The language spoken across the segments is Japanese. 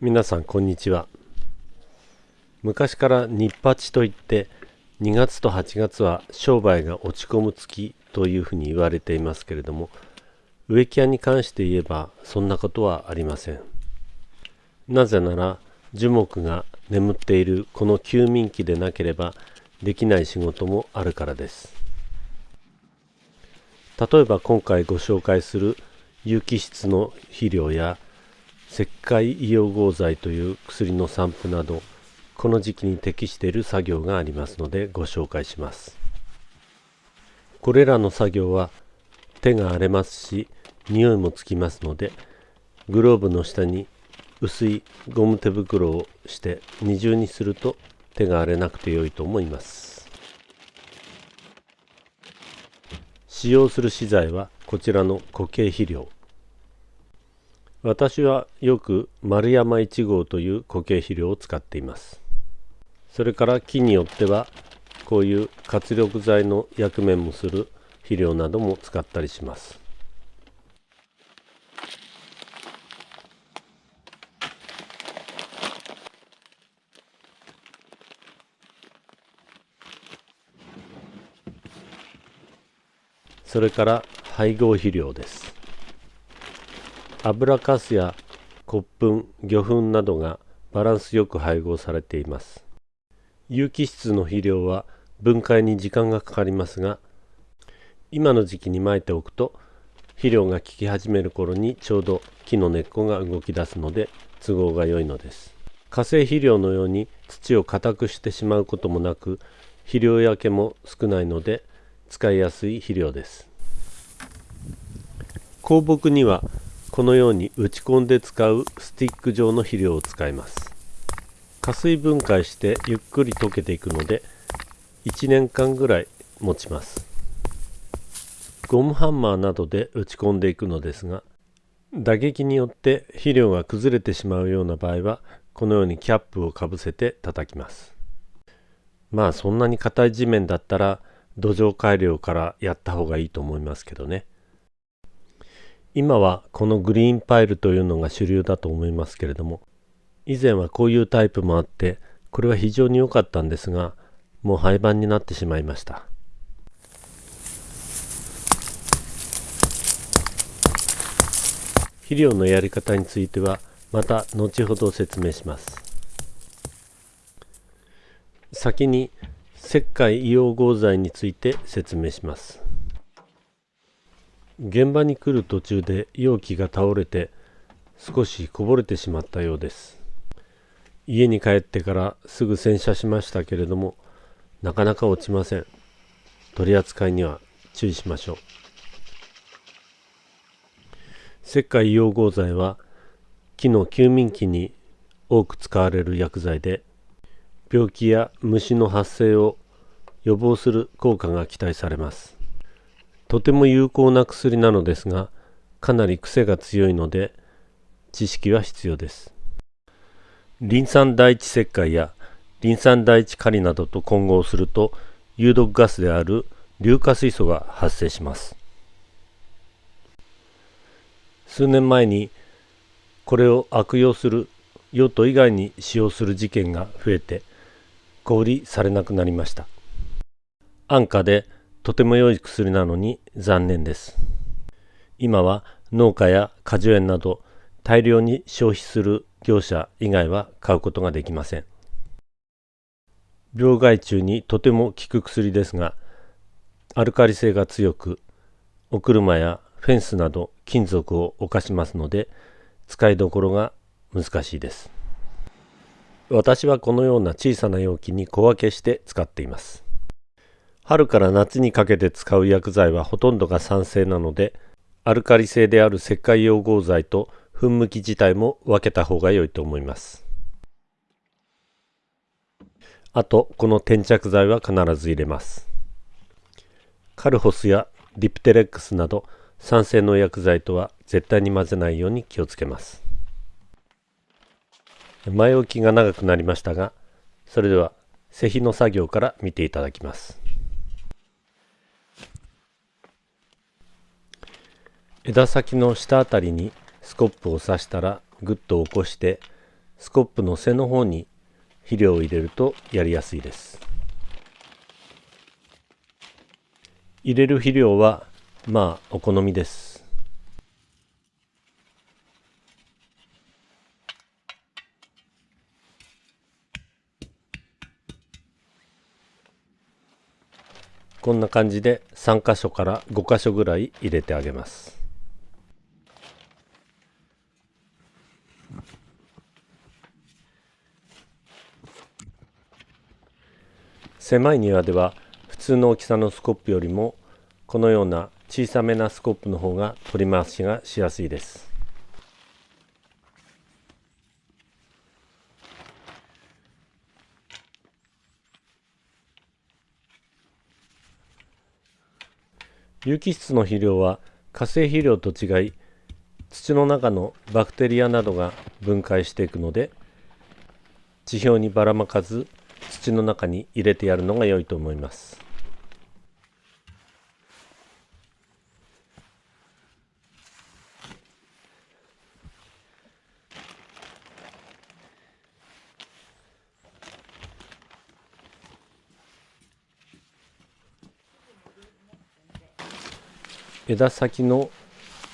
皆さんこんにちは。昔から日八といって2月と8月は商売が落ち込む月というふうに言われていますけれども植木屋に関して言えばそんなことはありません。なぜなら樹木が眠っているこの休眠期でなければできない仕事もあるからです。例えば今回ご紹介する有機質の肥料や石灰硫黄合剤という薬の散布などこの時期に適している作業がありますのでご紹介します。これらの作業は手が荒れますし匂いもつきますのでグローブの下に薄いゴム手袋をして二重にすると手が荒れなくて良いと思います。使用する資材はこちらの固形肥料。私はよく丸山1号という固形肥料を使っています。それから木によってはこういう活力剤の役目もする肥料なども使ったりします。それから配合肥料です。油かすや骨粉魚粉などがバランスよく配合されています。有機質の肥料は分解に時間がかかりますが今の時期にまいておくと肥料が効き始める頃にちょうど木の根っこが動き出すので都合が良いのです。化成肥料のように土を硬くしてしまうこともなく肥料焼けも少ないので使いやすい肥料です。香木にはこのように打ち込んで使うスティック状の肥料を使います。加水分解してゆっくり溶けていくので1年間ぐらい持ちます。ゴムハンマーなどで打ち込んでいくのですが打撃によって肥料が崩れてしまうような場合はこのようにキャップをかぶせて叩きます。まあそんなに硬い地面だったら土壌改良からやった方がいいと思いますけどね。今はこのグリーンパイルというのが主流だと思いますけれども以前はこういうタイプもあってこれは非常に良かったんですがもう廃盤になってしまいました。肥料のやり方についてはまた後ほど説明します。先に石灰硫黄合剤について説明します。現場に来る途中で容器が倒れて少しこぼれてしまったようです。家に帰ってからすぐ洗車しましたけれどもなかなか落ちません。取り扱いには注意しましょう。石灰硫黄合剤は木の休眠期に多く使われる薬剤で病気や虫の発生を予防する効果が期待されます。とても有効な薬なのですがかなり癖が強いので知識は必要です。リン酸第一石灰やリン酸第一カリなどと混合すると有毒ガスである硫化水素が発生します。数年前にこれを悪用する用途以外に使用する事件が増えて小売りされなくなりました。安価でとても良い薬なのに残念です。今は農家や果樹園など大量に消費する業者以外は買うことができません。病害虫にとても効く薬ですが、アルカリ性が強く、お車やフェンスなど金属を犯しますので、使いどころが難しいです。私はこのような小さな容器に小分けして使っています。春から夏にかけて使う薬剤はほとんどが酸性なのでアルカリ性である石灰溶合剤と噴霧器自体も分けた方が良いと思います。あとこの転着剤は必ず入れます。カルホスやディプテレックスなど酸性の薬剤とは絶対に混ぜないように気をつけます。前置きが長くなりましたがそれでは施肥の作業から見ていただきます。枝先の下あたりにスコップを刺したらグッと起こしてスコップの背の方に肥料を入れるとやりやすいです。入れる肥料はまあお好みです。こんな感じで3箇所から5箇所ぐらい入れてあげます。狭い庭では普通の大きさのスコップよりもこのような小さめなスコップの方が取り回しがしやすいです。有機質の肥料は化成肥料と違い土の中のバクテリアなどが分解していくので地表にばらまかず土の中に入れてやるのが良いと思います。枝先の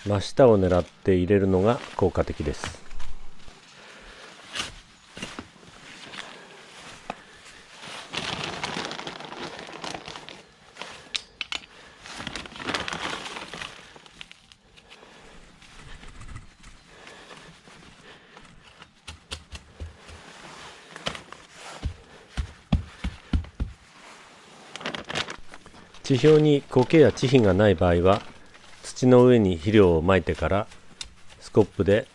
真下を狙って入れるのが効果的です。地表に苔や地皮がない場合は土の上に肥料をまいてからスコップで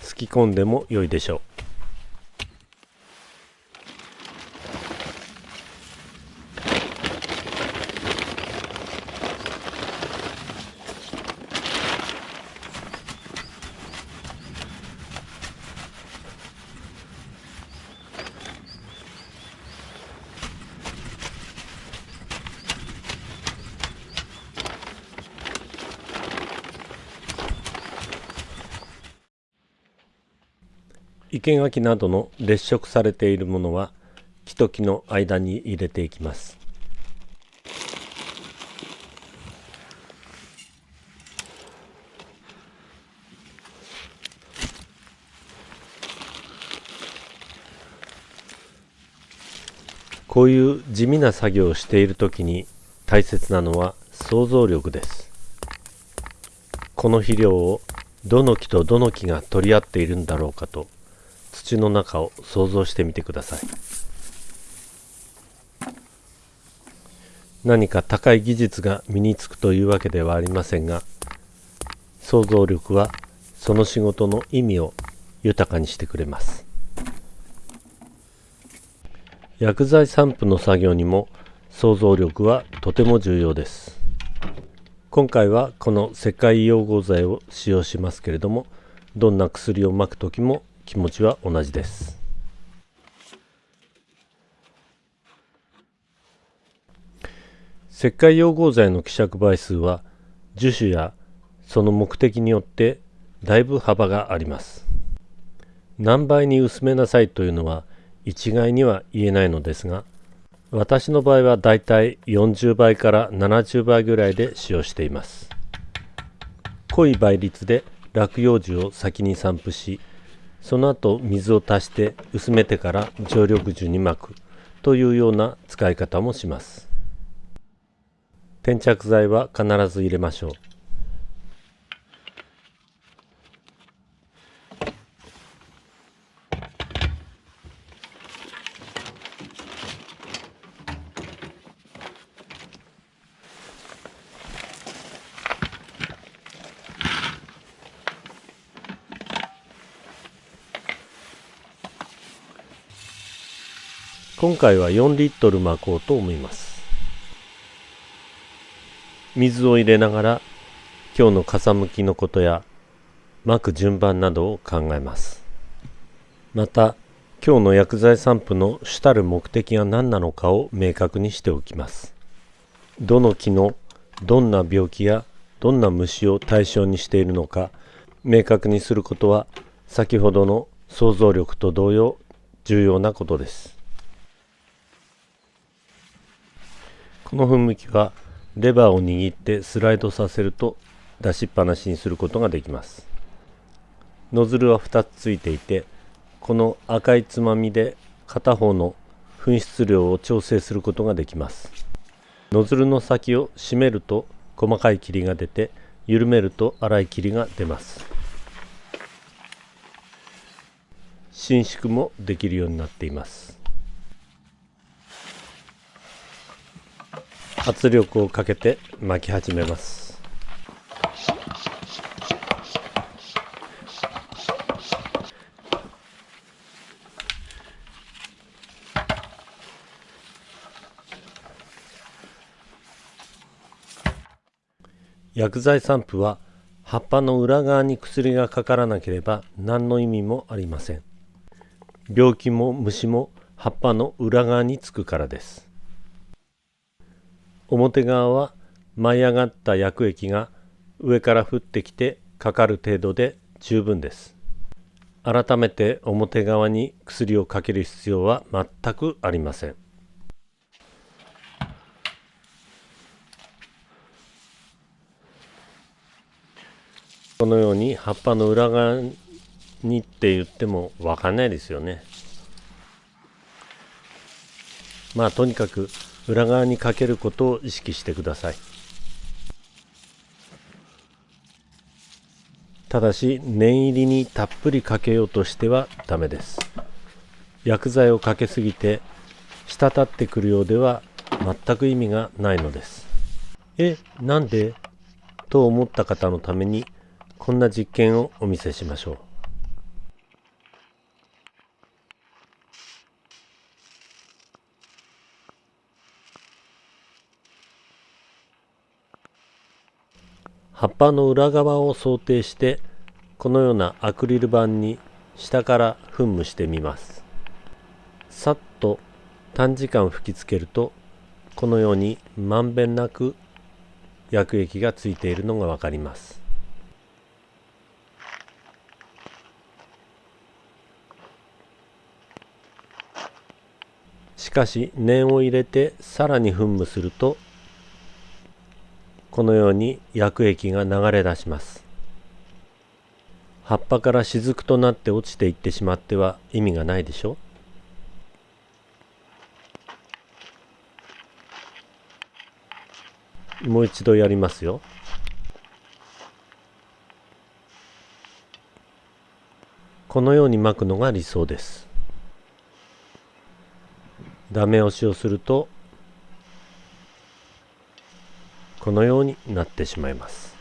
すき込んでも良いでしょう。生垣などの列色されているものは木と木の間に入れていきます。こういう地味な作業をしている時に大切なのは想像力です。この肥料をどの木とどの木が取り合っているんだろうかと土の中を想像してみてください。何か高い技術が身につくというわけではありませんが想像力はその仕事の意味を豊かにしてくれます。薬剤散布の作業にも想像力はとても重要です。今回はこの世界溶合剤を使用しますけれどもどんな薬をまく時も気持ちは同じです。石灰溶合剤の希釈倍数は樹種やその目的によってだいぶ幅があります。何倍に薄めなさいというのは一概には言えないのですが私の場合はだいたい40倍から70倍ぐらいで使用しています。濃い倍率で落葉樹を先に散布しその後水を足して薄めてから常緑樹に巻くというような使い方もします。転着剤は必ず入れましょう。今回は4リットル巻こうと思います。水を入れながら今日の風向きのことや巻く順番などを考えます。また今日の薬剤散布の主たる目的が何なのかを明確にしておきます。どの木のどんな病気やどんな虫を対象にしているのか明確にすることは先ほどの想像力と同様重要なことです。この噴霧器はレバーを握ってスライドさせると出しっぱなしにすることができます。ノズルは2つついていてこの赤いつまみで片方の噴出量を調整することができます。ノズルの先を締めると細かい霧が出て緩めると粗い霧が出ます。伸縮もできるようになっています。圧力をかけて巻き始めます。薬剤散布は葉っぱの裏側に薬がかからなければ何の意味もありません。病気も虫も葉っぱの裏側につくからです。表側は舞い上がった薬液が上から降ってきてかかる程度で十分です。改めて表側に薬をかける必要は全くありません。このように葉っぱの裏側にって言っても分かんないですよね。まあとにかく裏側にかけることを意識してください。ただし念入りにたっぷりかけようとしてはダメです。薬剤をかけすぎて滴ってくるようでは全く意味がないのです。えなんで？と思った方のためにこんな実験をお見せしましょう。葉っぱの裏側を想定してこのようなアクリル板に下から噴霧してみます。さっと短時間吹きつけるとこのようにまんべんなく薬液がついているのがわかります。しかし念を入れてさらに噴霧するとこのように薬液が流れ出します。葉っぱから雫となって落ちていってしまっては意味がないでしょもう一度やりますよ。このように巻くのが理想です。ダメ押しをするとこのようになってしまいます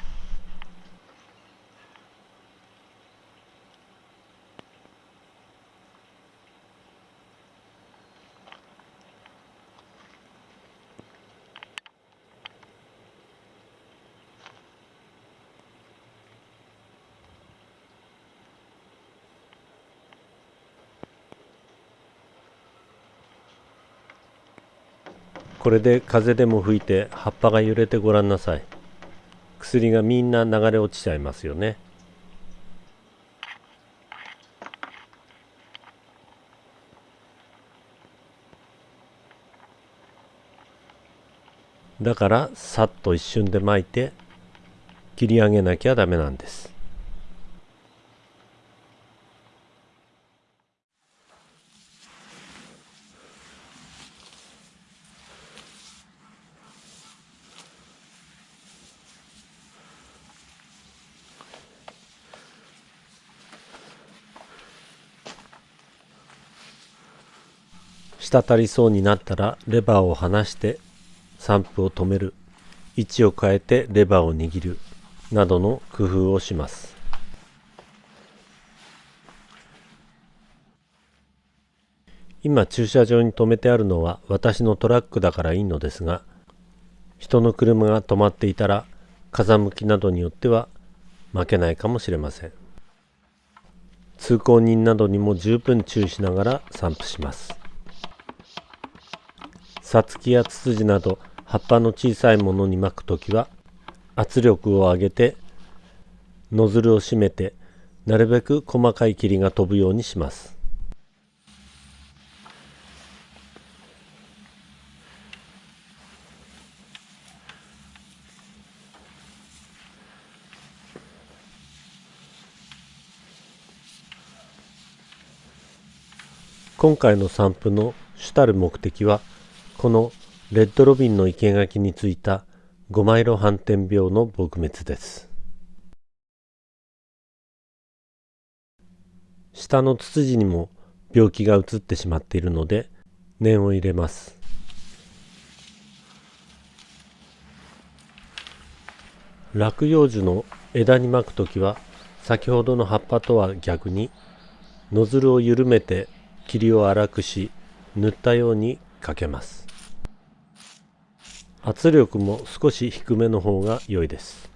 これで風でも吹いて葉っぱが揺れてごらんなさい。薬がみんな流れ落ちちゃいますよね。だからさっと一瞬で巻いて切り上げなきゃダメなんです。滴りそうになったらレバーを離して散布を止める。位置を変えてレバーを握る。などの工夫をします。今駐車場に止めてあるのは私のトラックだからいいのですが人の車が止まっていたら風向きなどによっては負けないかもしれません。通行人などにも十分注意しながら散布します。さつきやツツジなど葉っぱの小さいものに巻くときは圧力を上げてノズルを閉めてなるべく細かい霧が飛ぶようにします。今回の散布の主たる目的はこのレッドロビンの生垣についた五マイロ斑点病の撲滅です。下のツツジにも病気が移ってしまっているので念を入れます。落葉樹の枝に巻くときは先ほどの葉っぱとは逆にノズルを緩めて霧を粗くし塗ったようにかけます。圧力も少し低めの方が良いです。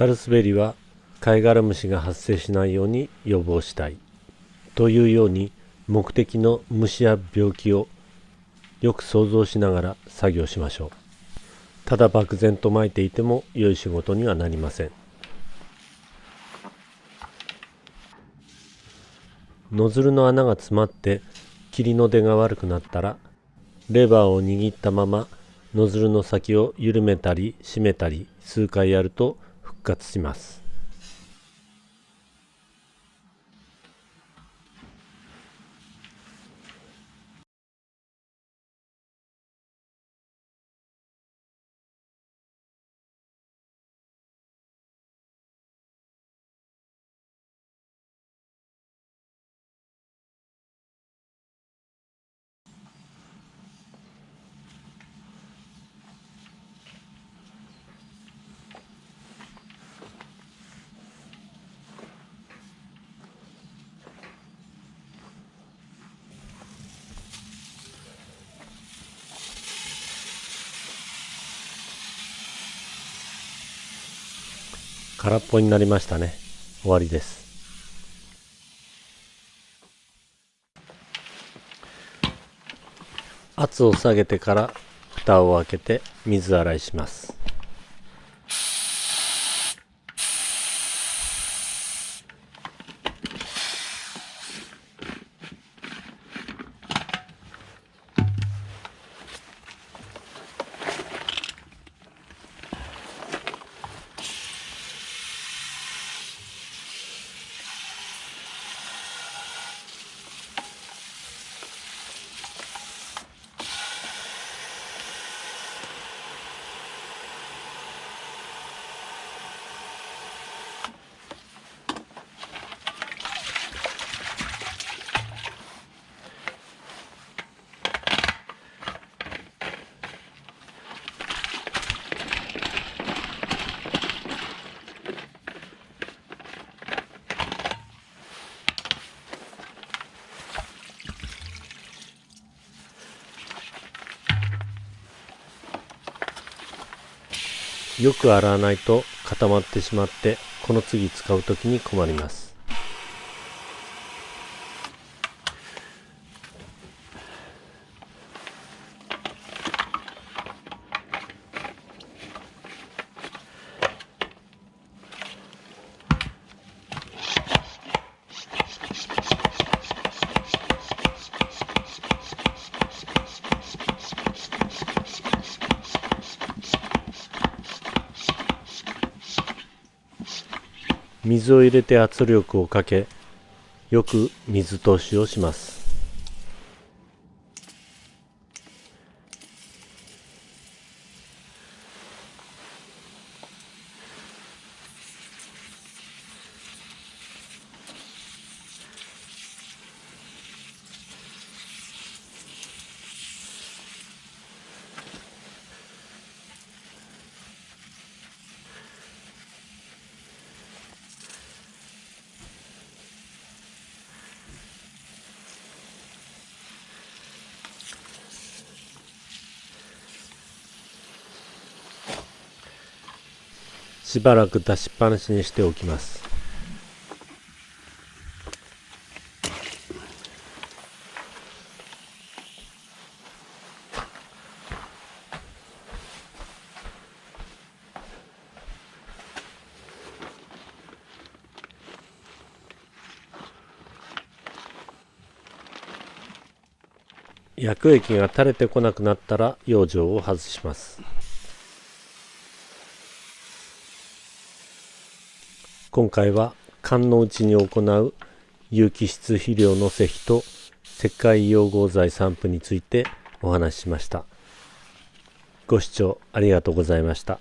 サルスベリは貝殻虫が発生しないように予防したい。というように目的の虫や病気をよく想像しながら作業しましょう。ただ漠然と撒いていても良い仕事にはなりません。ノズルの穴が詰まって霧の出が悪くなったらレバーを握ったままノズルの先を緩めたり締めたり数回やると復活します。空っぽになりましたね。終わりです。圧を下げてから蓋を開けて水洗いします。よく洗わないと固まってしまってこの次使う時に困ります。水を入れて圧力をかけよく水通しをします。しばらく出しっぱなしにしておきます。薬液が垂れてこなくなったら養生を外します。今回は缶のうちに行う有機質肥料の施肥と石灰溶合剤散布についてお話ししました。ご視聴ありがとうございました。